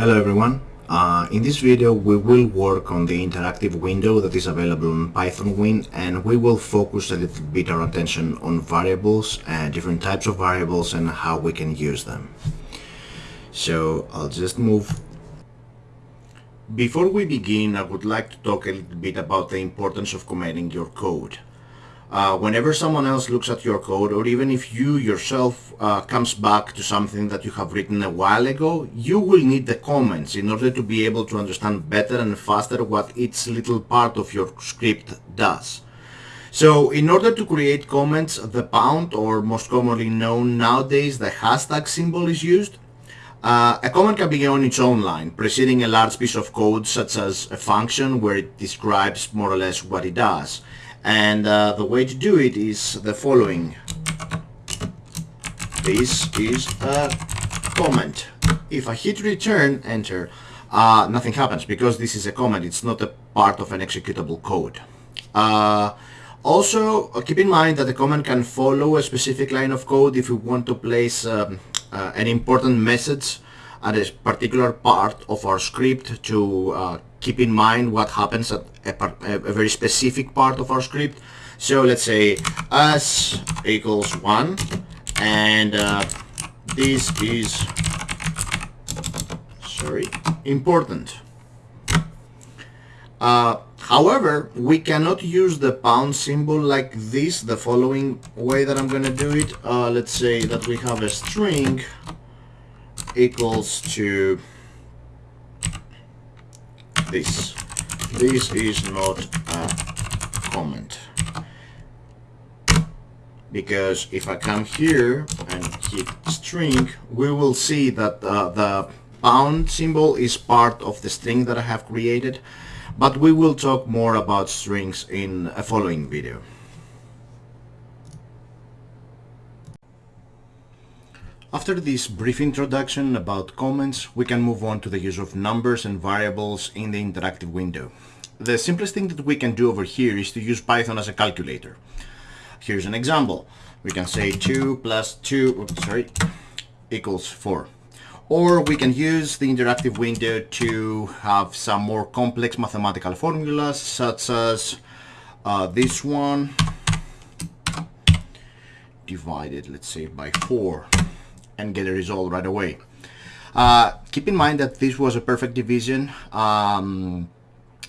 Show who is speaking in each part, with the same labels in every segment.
Speaker 1: Hello everyone. Uh, in this video we will work on the interactive window that is available on PythonWin and we will focus a little bit our attention on variables and different types of variables and how we can use them. So I'll just move. Before we begin I would like to talk a little bit about the importance of commenting your code. Uh, whenever someone else looks at your code or even if you yourself uh, comes back to something that you have written a while ago, you will need the comments in order to be able to understand better and faster what each little part of your script does. So in order to create comments, the pound or most commonly known nowadays the hashtag symbol is used. Uh, a comment can be on its own line, preceding a large piece of code such as a function where it describes more or less what it does and uh, the way to do it is the following. This is a comment. If I hit return enter. Uh, nothing happens because this is a comment. It's not a part of an executable code. Uh, also uh, keep in mind that the comment can follow a specific line of code if you want to place um, uh, an important message at a particular part of our script to uh, keep in mind what happens at a, a, very specific part of our script. So let's say s equals 1 and uh, this is sorry important. Uh, however, we cannot use the pound symbol like this the following way that I'm gonna do it. Uh, let's say that we have a string equals to this. This is not a comment. Because if I come here and hit string, we will see that uh, the pound symbol is part of the string that I have created. But we will talk more about strings in a following video. After this brief introduction about comments, we can move on to the use of numbers and variables in the interactive window. The simplest thing that we can do over here is to use Python as a calculator. Here's an example. We can say 2 plus 2, oops, sorry, equals 4. Or we can use the interactive window to have some more complex mathematical formulas such as uh, this one divided, let's say, by 4 and get a result right away. Uh, keep in mind that this was a perfect division. Um,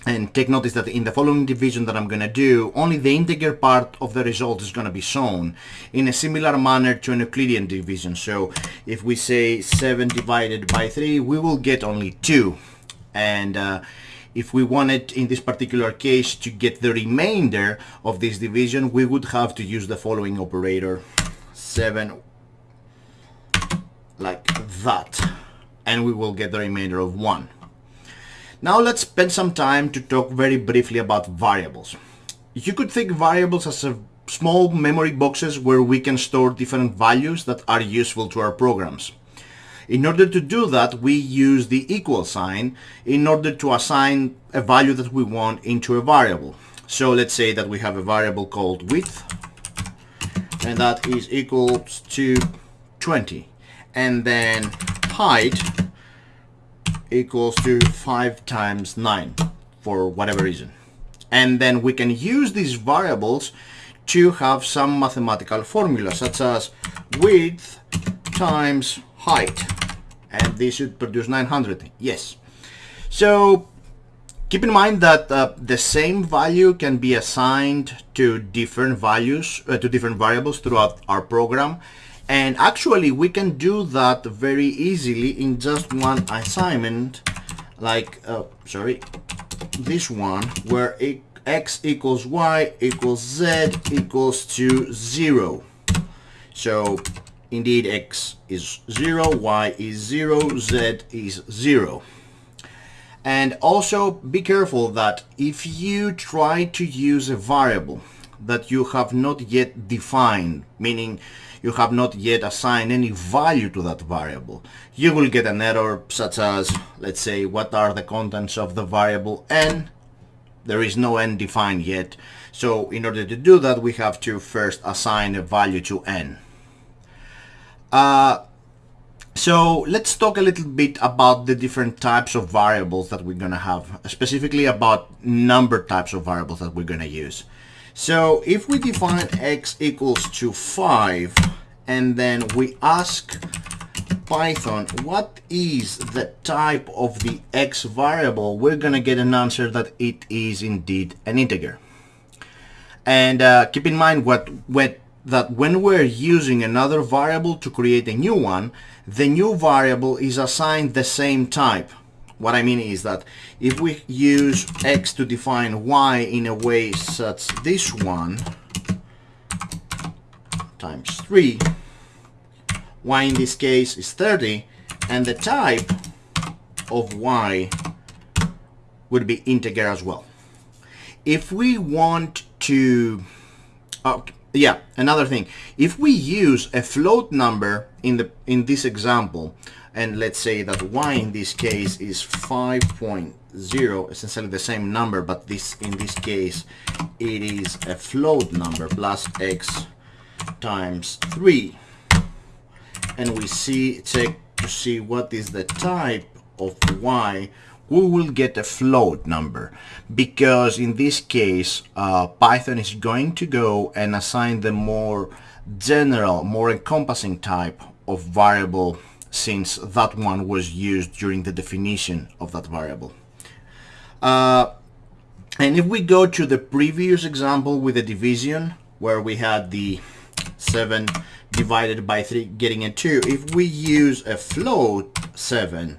Speaker 1: and take notice that in the following division that I'm going to do, only the integer part of the result is going to be shown in a similar manner to an Euclidean division. So if we say 7 divided by 3, we will get only 2. And uh, if we wanted, in this particular case, to get the remainder of this division, we would have to use the following operator. 7 like that and we will get the remainder of 1. Now let's spend some time to talk very briefly about variables. You could think variables as small memory boxes where we can store different values that are useful to our programs. In order to do that, we use the equal sign in order to assign a value that we want into a variable. So let's say that we have a variable called width and that is equal to 20 and then height equals to 5 times 9 for whatever reason. And then we can use these variables to have some mathematical formula such as width times height. And this should produce 900 yes. So keep in mind that uh, the same value can be assigned to different values uh, to different variables throughout our program and actually we can do that very easily in just one assignment. Like uh, sorry this one where x equals y equals z equals to 0 so indeed x is 0 y is 0 z is 0 and also be careful that if you try to use a variable that you have not yet defined meaning you have not yet assigned any value to that variable. You will get an error such as, let's say, what are the contents of the variable n? There is no n defined yet. So in order to do that, we have to first assign a value to n. Uh, So let's talk a little bit about the different types of variables that we're going to have, specifically about number types of variables that we're going to use. So if we define x equals to 5 and then we ask Python what is the type of the x variable, we're going to get an answer that it is indeed an integer. And uh, keep in mind what, what that when we're using another variable to create a new one, the new variable is assigned the same type. What I mean is that if we use x to define y in a way such this one times 3, y in this case is 30, and the type of y would be integer as well. If we want to, oh, yeah, another thing, if we use a float number in the in this example, and let's say that y in this case is 5.0, essentially the same number, but this in this case it is a float number plus x times 3, and we see check to see what is the type of y. We will get a float number because in this case uh, Python is going to go and assign the more general, more encompassing type of variable since that one was used during the definition of that variable. Uh, and if we go to the previous example with the division where we had the 7 divided by 3 getting a 2, if we use a float 7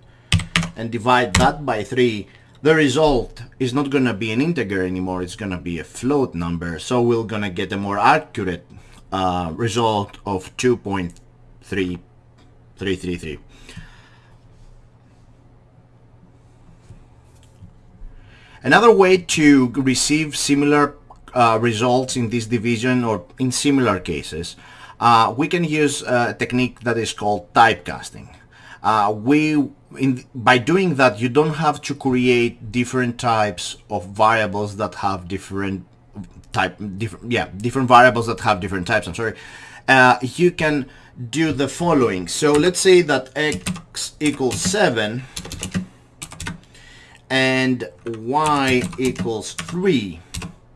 Speaker 1: and divide that by 3, the result is not going to be an integer anymore, it's going to be a float number. So we're going to get a more accurate uh, result of 2.3333. Another way to receive similar uh, results in this division or in similar cases, uh, we can use a technique that is called typecasting. Uh, we in, by doing that, you don't have to create different types of variables that have different type, different, yeah, different variables that have different types. I'm sorry. Uh, you can do the following. So let's say that x equals 7 and y equals 3.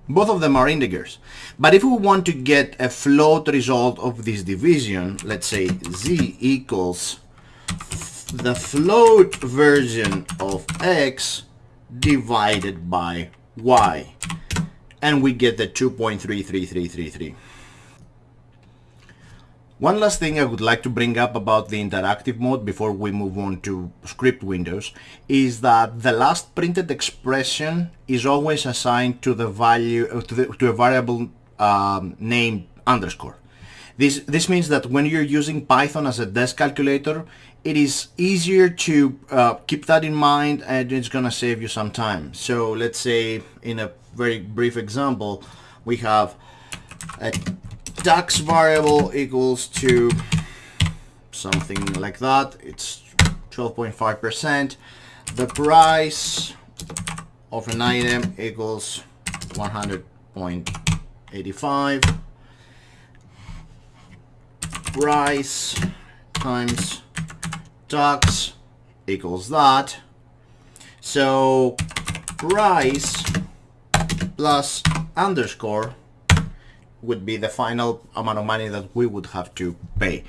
Speaker 1: Both of them are integers. But if we want to get a float result of this division, let's say z equals the float version of x divided by y. And we get the 2.33333. One last thing I would like to bring up about the interactive mode before we move on to script windows is that the last printed expression is always assigned to the value uh, to, the, to a variable um, named underscore. This, this means that when you're using Python as a desk calculator, it is easier to uh, keep that in mind and it's gonna save you some time. So let's say in a very brief example, we have a tax variable equals to something like that. It's 12.5%. The price of an item equals 100.85. Price times tax equals that. So price plus underscore would be the final amount of money that we would have to pay.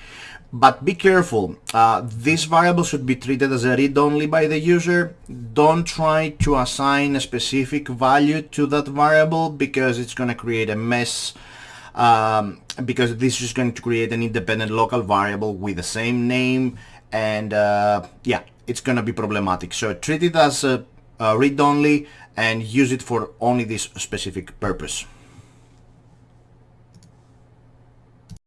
Speaker 1: But be careful, uh, this variable should be treated as a read-only by the user. Don't try to assign a specific value to that variable because it's going to create a mess um, because this is going to create an independent local variable with the same name and uh, yeah it's gonna be problematic so treat it as a, a read-only and use it for only this specific purpose